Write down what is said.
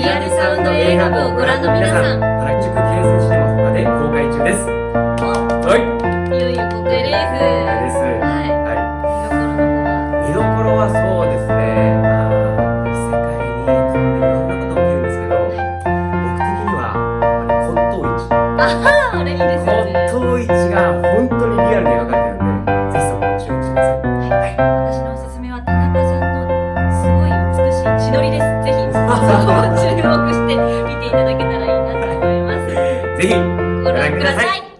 リアルサウンド映画部をご覧の皆さん。原宿建設シネマ他で公開中です。はい。いよいよ公開です。です。はい。はい。見どころはそうですね。いろんなこと起きるんですけど僕的にはやっぱり骨董市あああれいいですよね骨董市が本当にリアルに描かれてるんでぜひそこに注目してください。はい。私のおすすめは田中さんのすごい美しい血のりです。ぜひそこ を注目して見ていただけたらいいなと思います。ぜひご覧ください